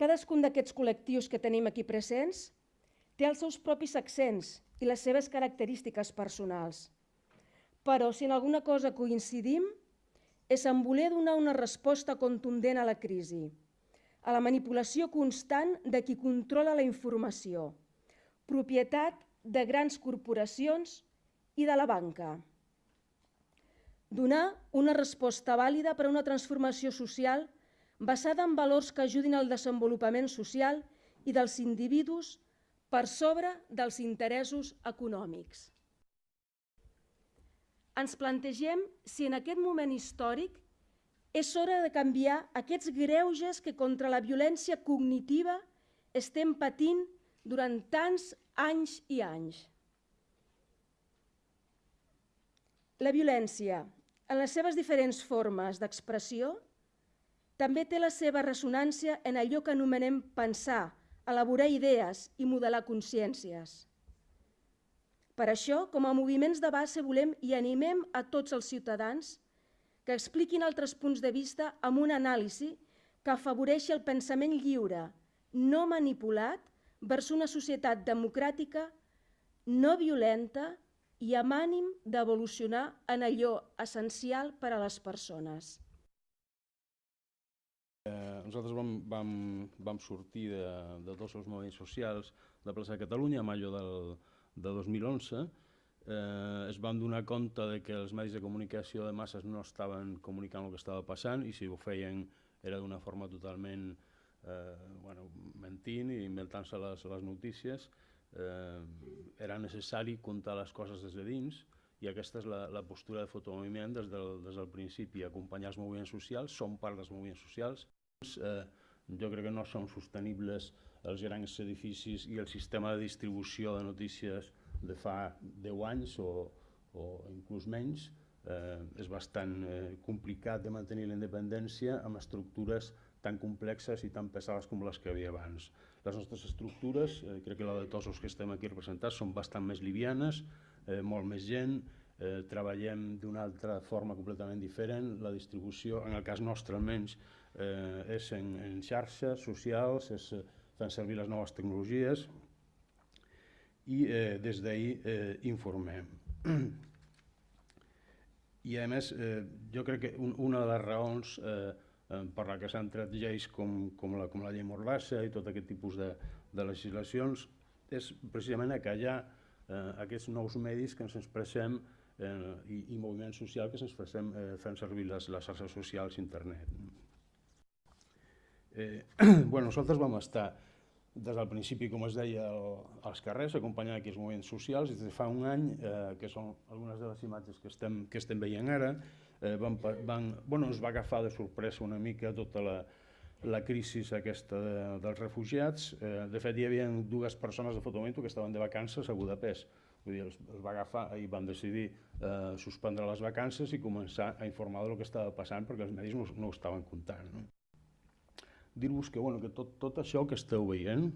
Cadascun d'aquests col·lectius que tenim aquí presents té els seus propis accents i les seves característiques personals. Però si en alguna cosa coincidim és en voler donar una resposta contundent a la crisi, a la manipulació constant de qui controla la informació, propietat de grans corporacions i de la banca. Donar una resposta vàlida per a una transformació social basada en valors que ajudin al desenvolupament social i dels individus per sobre dels interessos econòmics. Ens plantegem si en aquest moment històric és hora de canviar aquests greuges que contra la violència cognitiva estem patint durant tants anys i anys. La violència, en les seves diferents formes d'expressió, també té la seva ressonància en allò que anomenem pensar, elaborar idees i modelar consciències. Per això, com a moviments de base, volem i animem a tots els ciutadans que expliquin altres punts de vista amb una anàlisi que afavoreixi el pensament lliure, no manipulat, vers una societat democràtica, no violenta i amb ànim d'evolucionar en allò essencial per a les persones. Eh, nosaltres vam, vam, vam sortir de, de tots els moviments socials de Plaça de Catalunya a maio del, de 2011. Eh, es van donar compte de que els medis de comunicació de masses no estaven comunicant el que estava passant i si ho feien era d'una forma totalment eh, bueno, mentint i inventant-se les, les notícies. Eh, era necessari contar les coses des de dins i aquesta és la, la postura de fotomoviment des del, des del principi, acompanyar els moviments socials, som part dels moviments socials. Eh, jo crec que no són sostenibles els grans edificis i el sistema de distribució de notícies de fa 10 anys o, o inclús menys. Eh, és bastant eh, complicat de mantenir la independència amb estructures tan complexes i tan pesades com les que havia abans. Les nostres estructures, eh, crec que la de tots els que estem aquí representats, són bastant més livianes, eh, molt més gent, eh, treballem d'una altra forma completament diferent, la distribució, en el cas nostre almenys, eh, és en, en xarxes socials, és eh, fent servir les noves tecnologies i eh, des d'ahir eh, informem. I a més, eh, jo crec que un, una de les raons eh, per la que s'han tret lleis com, com, la, com la llei Mordassa i tot aquest tipus de, de legislacions és precisament a callar eh, aquests nous medis que ens expressem eh, i, i moviment social que ens expressem eh, fent servir les, les xarxes socials i internet. Eh, bueno, nosaltres vam estar des del principi, com es deia, el, als carrers, acompanyant aquí els moviments socials, i des de fa un any, eh, que són algunes de les imatges que estem, que estem veient ara, eh, van, van, bueno, ens va agafar de sorpresa una mica tota la, la crisi aquesta de, dels refugiats. Eh, de fet, hi havia dues persones de Fotomento que estaven de vacances a Budapest. Vull dir, els, els va agafar i van decidir eh, suspendre les vacances i començar a informar del que estava passant perquè els medis no, no ho estaven comptant. No? Dir-vos que, bueno, que tot, tot això que esteu veient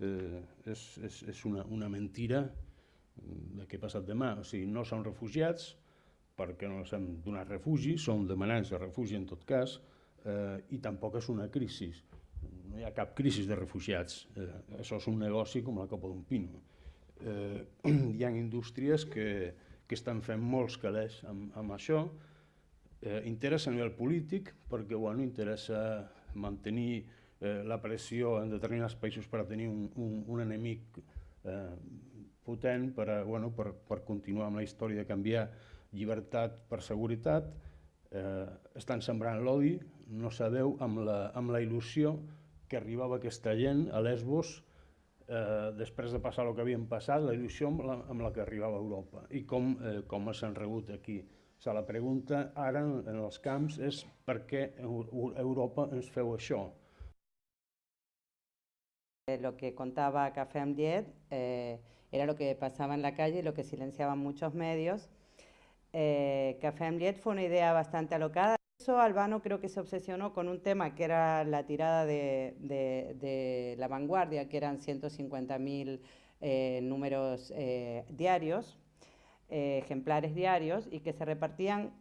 eh, és, és, és una, una mentira de què ha passat demà. O sigui, no són refugiats perquè no els hem donat refugi, són demanants de refugi en tot cas, eh, i tampoc és una crisi. No hi ha cap crisi de refugiats. Eh, això és un negoci com la copa d'un pino. Eh, hi ha indústries que, que estan fent molts calés amb, amb això. Eh, interessa a nivell polític perquè bueno, interessa mantenir eh, la pressió en determinats països per a tenir un, un, un enemic eh, potent per, a, bueno, per, per continuar amb la història de canviar llibertat per seguretat, eh, estan sembrant l'odi, no sabeu amb la, amb la il·lusió que arribava aquesta gent a Lesbos eh, després de passar el que havien passat, la il·lusió amb la, amb la que arribava a Europa i com, eh, com s'han rebut aquí. O sigui, la pregunta ara en els camps és per què Europa ens feu això? Eh, lo que contaba Café Amdiet eh, era lo que pasaba en la calle y lo que silenciaban muchos medios. Eh, Café Amliet fue una idea bastante alocada. Albano creo que se obsesionó con un tema que era la tirada de, la vanguardia, que eran 150.000 eh, números eh, diarios, ejemplares diarios, y que se repartían,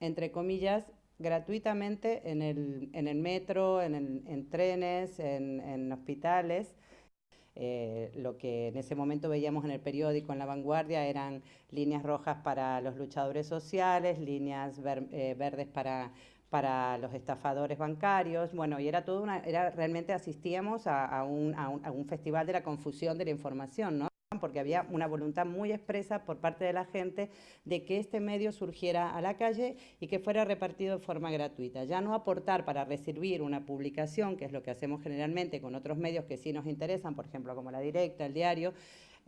entre comillas, gratuitamente en el, metro, en, el, en trenes, en, en hospitales. Eh, lo que en ese momento veíamos en el periódico, en la vanguardia, eran líneas rojas para los luchadores sociales, líneas eh, verdes para, para los estafadores bancarios, bueno, y era todo una, era, realmente asistíamos a, a, un, a, un, a un festival de la confusión de la información, ¿no? Porque había una voluntad muy expresa por parte de la gente de que este medio surgiera a la calle y que fuera repartido de forma gratuita. Ya no aportar para recibir una publicación, que es lo que hacemos generalmente con otros medios que sí nos interesan, por ejemplo, como La Directa, El Diario,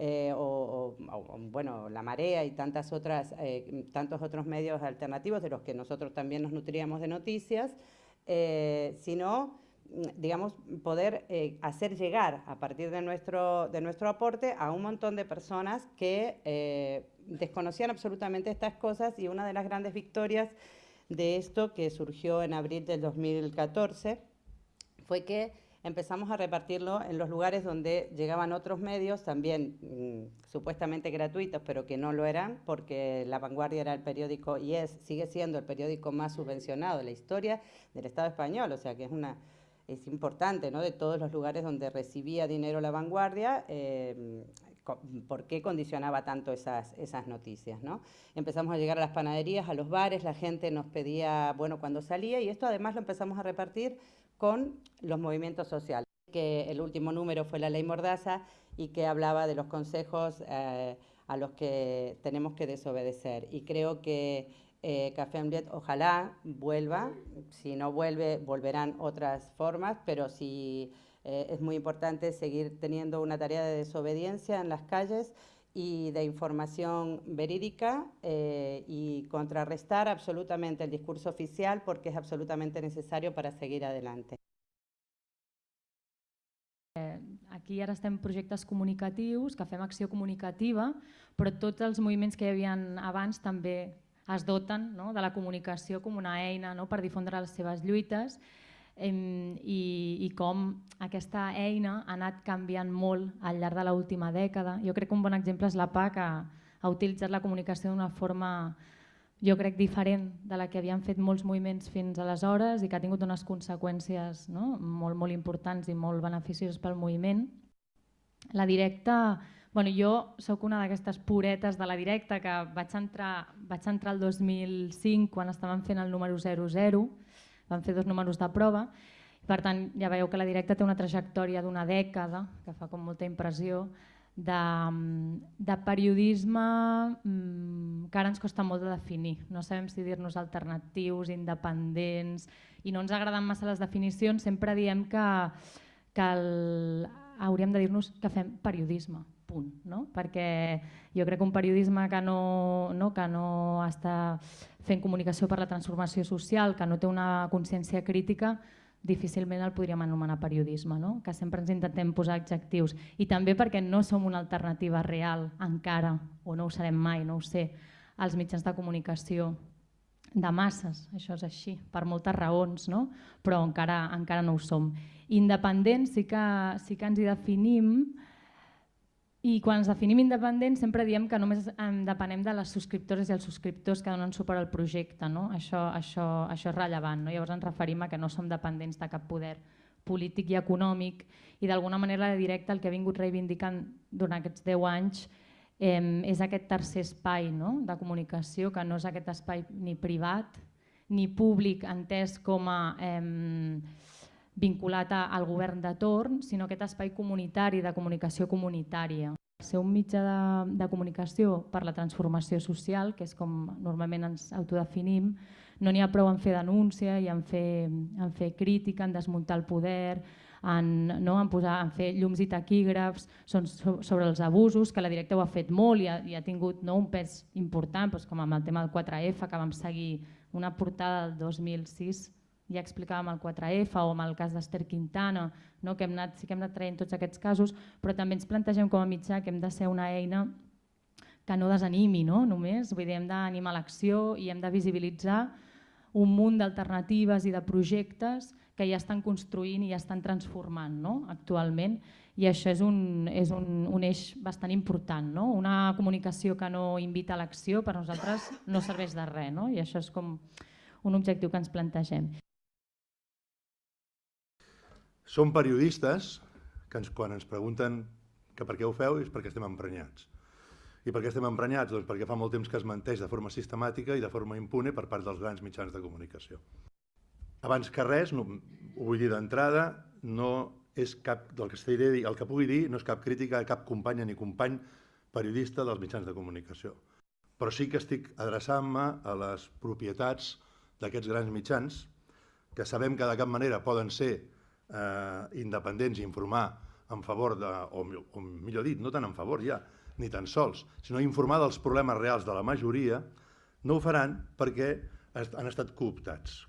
eh, o, o, o, bueno, La Marea y tantas otras, eh, tantos otros medios alternativos de los que nosotros también nos nutríamos de noticias, eh, sino digamos, poder eh, hacer llegar a partir de nuestro, de nuestro aporte a un montón de personas que eh, desconocían absolutamente estas cosas. Y una de las grandes victorias de esto que surgió en abril del 2014 fue que empezamos a repartirlo en los lugares donde llegaban otros medios, también mmm, supuestamente gratuitos, pero que no lo eran, porque La Vanguardia era el periódico y es, sigue siendo el periódico más subvencionado de la historia del Estado español, o sea que es una es importante, ¿no? de todos los lugares donde recibía dinero la vanguardia, eh, por qué condicionaba tanto esas, esas noticias. ¿no? Empezamos a llegar a las panaderías, a los bares, la gente nos pedía, bueno, cuando salía, y esto además lo empezamos a repartir con los movimientos sociales, que el último número fue la ley Mordaza y que hablaba de los consejos eh, a los que tenemos que desobedecer. Y creo que eh, Café Amlet ojalá vuelva, si no vuelve volverán otras formas, pero sí eh, es muy importante seguir teniendo una tarea de desobediencia en las calles y de información verídica eh, y contrarrestar absolutamente el discurso oficial porque es absolutamente necesario para seguir adelante. Eh, aquí ara estem projectes comunicatius, que fem comunicativa, però tots els moviments que hi havia abans també es doten no, de la comunicació com una eina no, per difondre les seves lluites eh, i, i com aquesta eina ha anat canviant molt al llarg de l'última dècada. Jo crec que un bon exemple és la PA, que ha utilitzat la comunicació d'una forma jo crec diferent de la que havien fet molts moviments fins aleshores i que ha tingut unes conseqüències no? molt, molt importants i molt beneficioses pel moviment. La directa Bueno, jo sóc una d'aquestes puretes de la directa que vaig entrar, vaig entrar el 2005 quan estaven fent el número 00, van fer dos números de prova, per tant ja veieu que la directa té una trajectòria d'una dècada, que fa com molta impressió, de, de periodisme mmm, que ara ens costa molt de definir. No sabem si dir-nos alternatius, independents, i no ens agraden massa les definicions, sempre diem que, que el, hauríem de dir-nos que fem periodisme, punt, no? perquè jo crec que un periodisme que no, no, que no està fent comunicació per la transformació social, que no té una consciència crítica, difícilment el podríem anomenar periodisme, no? que sempre ens intentem posar adjectius. I també perquè no som una alternativa real encara, o no ho serem mai, no ho sé, als mitjans de comunicació de masses, això és així, per moltes raons, no? però encara, encara no ho som. Independents sí que, sí que ens hi definim, i quan ens definim independents sempre diem que només depenem de les subscriptores i els subscriptors que donen suport al projecte. No? Això, això, això és rellevant. No? Llavors ens referim a que no som dependents de cap poder polític i econòmic i d'alguna manera directa el que ha vingut reivindicant durant aquests 10 anys eh, és aquest tercer espai no? de comunicació que no és aquest espai ni privat ni públic entès com a eh, vinculat al govern de torn, sinó aquest espai comunitari de comunicació comunitària. Ser un mitjà de, de comunicació per la transformació social, que és com normalment ens autodefinim, no n'hi ha prou en fer denúncia i en fer, en fer crítica, en desmuntar el poder, en, no, en, posar, en fer llums i taquígrafs són sobre els abusos, que la directa ho ha fet molt i ha, i ha tingut no, un pes important, doncs com amb el tema del 4F, que vam seguir una portada del 2006 ja explicàvem el 4F o amb el cas d'Ester Quintana, no? que hem anat, sí que hem anat traient tots aquests casos, però també ens plantegem com a mitjà que hem de ser una eina que no desanimi no? només, vull dir, hem d'animar l'acció i hem de visibilitzar un munt d'alternatives i de projectes que ja estan construint i ja estan transformant no? actualment i això és un, és un, un eix bastant important. No? Una comunicació que no invita a l'acció per nosaltres no serveix de res no? i això és com un objectiu que ens plantegem. Som periodistes que ens, quan ens pregunten que per què ho feu és perquè estem emprenyats. I per què estem emprenyats? Doncs perquè fa molt temps que es menteix de forma sistemàtica i de forma impune per part dels grans mitjans de comunicació. Abans que res, no, ho vull dir d'entrada, no és cap, del que dir, el que pugui dir no és cap crítica a cap companya ni company periodista dels mitjans de comunicació. Però sí que estic adreçant-me a les propietats d'aquests grans mitjans, que sabem que de cap manera poden ser eh, independents i informar en favor de, o, o millor dit, no tant en favor ja, ni tan sols, sinó informar dels problemes reals de la majoria, no ho faran perquè han estat cooptats.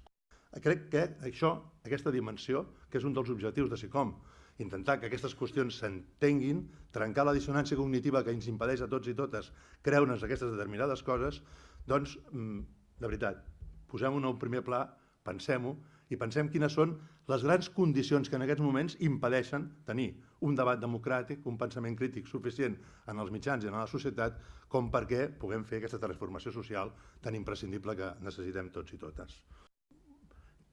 Crec que això, aquesta dimensió, que és un dels objectius de SICOM, intentar que aquestes qüestions s'entenguin, trencar la dissonància cognitiva que ens impedeix a tots i totes creure'ns aquestes determinades coses, doncs, mm, de veritat, posem-ho en el primer pla, pensem-ho i pensem quines són les grans condicions que en aquests moments impedeixen tenir un debat democràtic, un pensament crític suficient en els mitjans i en la societat com perquè puguem fer aquesta transformació social tan imprescindible que necessitem tots i totes.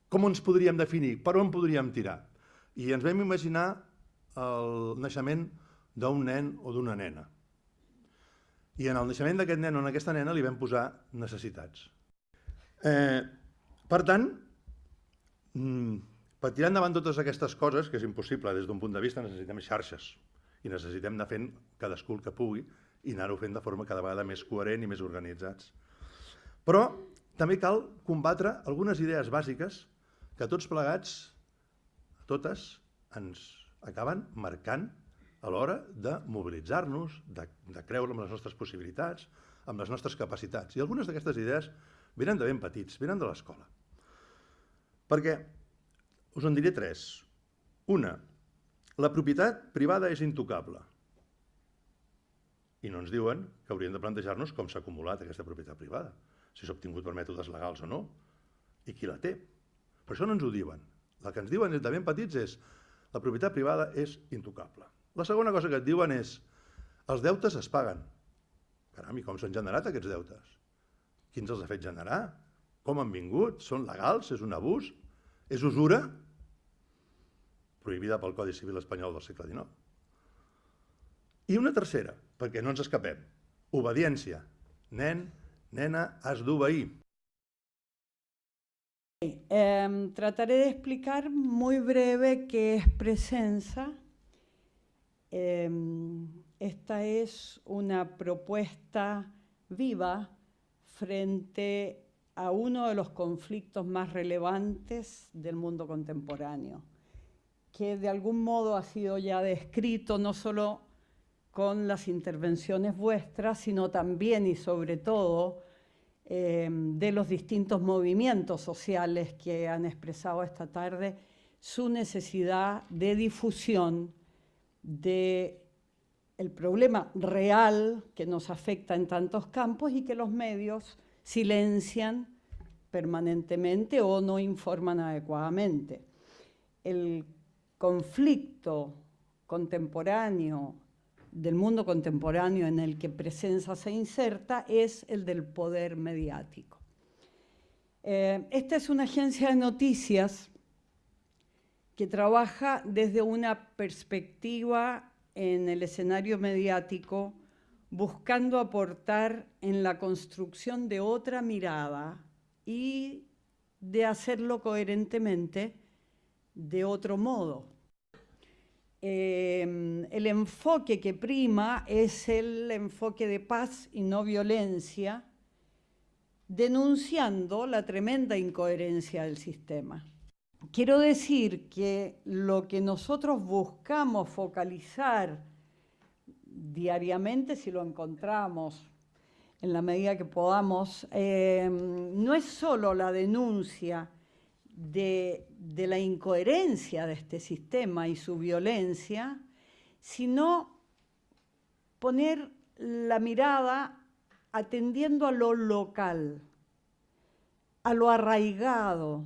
Com ens podríem definir? Per on podríem tirar? I ens vam imaginar el naixement d'un nen o d'una nena. I en el naixement d'aquest nen o d'aquesta nena li vam posar necessitats. Eh, per tant, Mm, per tirar endavant totes aquestes coses, que és impossible des d'un punt de vista, necessitem xarxes i necessitem anar fent cadascú el que pugui i anar-ho fent de forma cada vegada més coherent i més organitzats. Però també cal combatre algunes idees bàsiques que tots plegats, totes, ens acaben marcant a l'hora de mobilitzar-nos, de, de creure en les nostres possibilitats, amb les nostres capacitats. I algunes d'aquestes idees venen de ben petits, venen de l'escola. Perquè us en diré tres. Una, la propietat privada és intocable. I no ens diuen que hauríem de plantejar-nos com s'ha acumulat aquesta propietat privada, si s'ha obtingut per mètodes legals o no, i qui la té. Per això no ens ho diuen. El que ens diuen de ben petits és la propietat privada és intocable. La segona cosa que et diuen és els deutes es paguen. Caram, i com s'han generat aquests deutes? Qui ens els ha fet generar? Com han vingut? Són legals? És un abús? És usura? Prohibida pel Codi Civil espanyol del segle XIX. I una tercera, perquè no ens escapem. Obediència. Nen, nena, has d'obeir. Eh, trataré de explicar muy breve qué es Presenza. Eh, esta es una propuesta viva frente a uno de los conflictos más relevantes del mundo contemporáneo, que de algún modo ha sido ya descrito no solo con las intervenciones vuestras, sino también y sobre todo eh, de los distintos movimientos sociales que han expresado esta tarde su necesidad de difusión de el problema real que nos afecta en tantos campos y que los medios silencian permanentemente o no informan adecuadamente. El conflicto contemporáneo del mundo contemporáneo en el que Presencia se inserta es el del poder mediático. Eh, esta es una agencia de noticias que trabaja desde una perspectiva en el escenario mediático buscando aportar en la construcción de otra mirada y de hacerlo coherentemente de otro modo. Em, el enfoque que prima es el enfoque de paz y no violencia, denunciando la tremenda incoherencia del sistema. Quiero decir que lo que nosotros buscamos focalizar diariamente si lo encontramos en la medida que podamos, eh, no es solo la denuncia de, de, la incoherencia de este sistema y su violencia, sino poner la mirada atendiendo a lo local, a lo arraigado,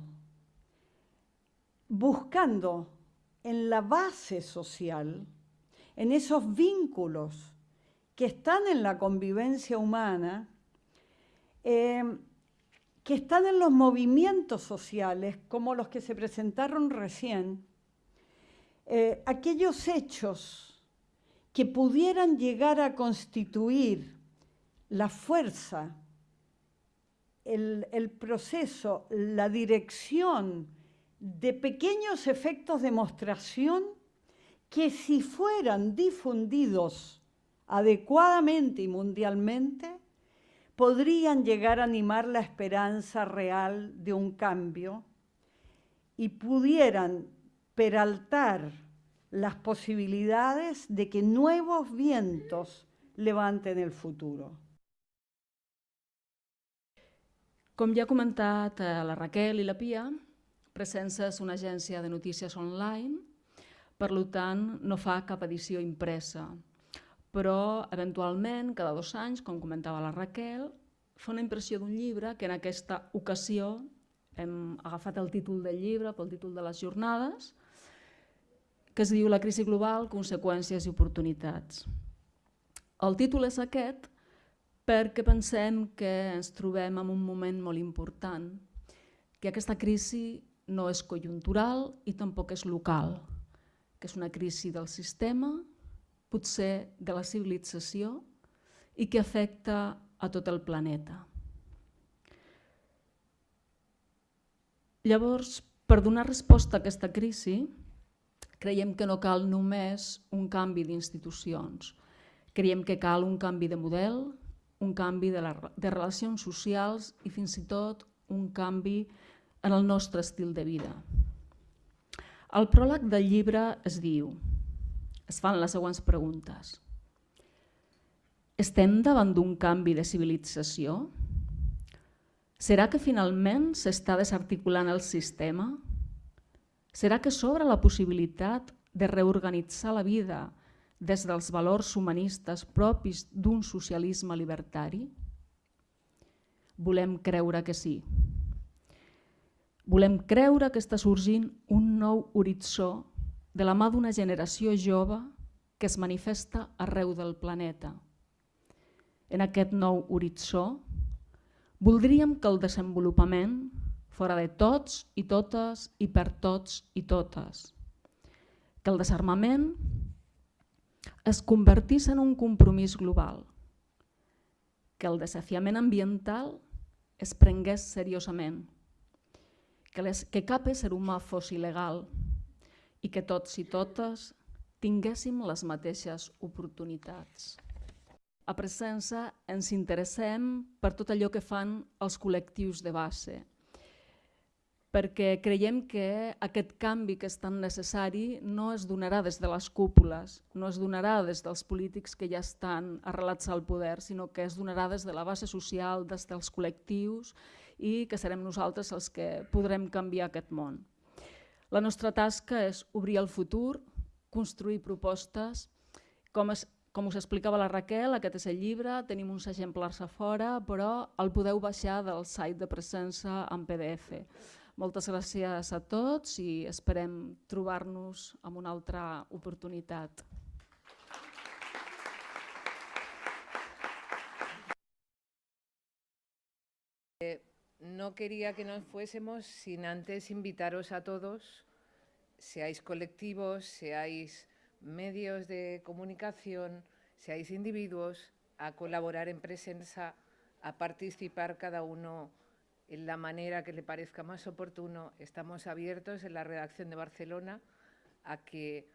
buscando en la base social en esos vínculos que están en la convivencia humana, eh, que están en los movimientos sociales, como los que se presentaron recién, eh, aquellos hechos que pudieran llegar a constituir la fuerza, el, el proceso, la dirección de pequeños efectos de demostración que si fueran difundidos adecuadamente y mundialmente, podrían llegar a animar la esperanza real de un cambio y pudieran peraltar las posibilidades de que nuevos vientos levanten el futuro. Com ja ha eh, la Raquel i la Pia, una agència de notícies online, per tant no fa cap edició impresa, però eventualment, cada dos anys, com comentava la Raquel, fa una impressió d'un llibre que en aquesta ocasió hem agafat el títol del llibre pel títol de les jornades, que es diu La crisi global, conseqüències i oportunitats. El títol és aquest perquè pensem que ens trobem en un moment molt important, que aquesta crisi no és conjuntural i tampoc és local, que és una crisi del sistema, potser de la civilització i que afecta a tot el planeta. Llavors, per donar resposta a aquesta crisi, creiem que no cal només un canvi d'institucions. Creiem que cal un canvi de model, un canvi de, la, de relacions socials i fins i tot un canvi en el nostre estil de vida. Al pròleg del llibre es diu, es fan les següents preguntes. Estem davant d'un canvi de civilització? Serà que finalment s'està desarticulant el sistema? Serà que s'obre la possibilitat de reorganitzar la vida des dels valors humanistes propis d'un socialisme libertari? Volem creure que sí. Volem creure que està sorgint un nou horitzó de la mà d'una generació jove que es manifesta arreu del planeta. En aquest nou horitzó voldríem que el desenvolupament fora de tots i totes i per tots i totes. Que el desarmament es convertís en un compromís global, que el desafiament ambiental es prengués seriosament, que, les, que cap ésser humà fos il·legal i que tots i totes tinguéssim les mateixes oportunitats. A Presença ens interessem per tot allò que fan els col·lectius de base, perquè creiem que aquest canvi que és tan necessari no es donarà des de les cúpules, no es donarà des dels polítics que ja estan arrelats al poder, sinó que es donarà des de la base social, des dels col·lectius i que serem nosaltres els que podrem canviar aquest món. La nostra tasca és obrir el futur, construir propostes, com, es, com us explicava la Raquel, aquest és el llibre, tenim uns exemplars a fora, però el podeu baixar del site de Presença en PDF. Moltes gràcies a tots i esperem trobar-nos amb una altra oportunitat. No quería que nos fuésemos sin antes invitaros a todos, seáis colectivos, seáis medios de comunicación, seáis individuos, a colaborar en presencia, a participar cada uno en la manera que le parezca más oportuno. Estamos abiertos en la redacción de Barcelona a que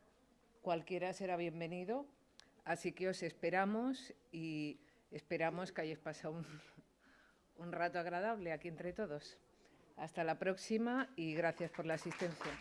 cualquiera será bienvenido. Así que os esperamos y esperamos que hayáis pasado un, un rato agradable aquí entre todos. Hasta la próxima y gracias por la asistencia.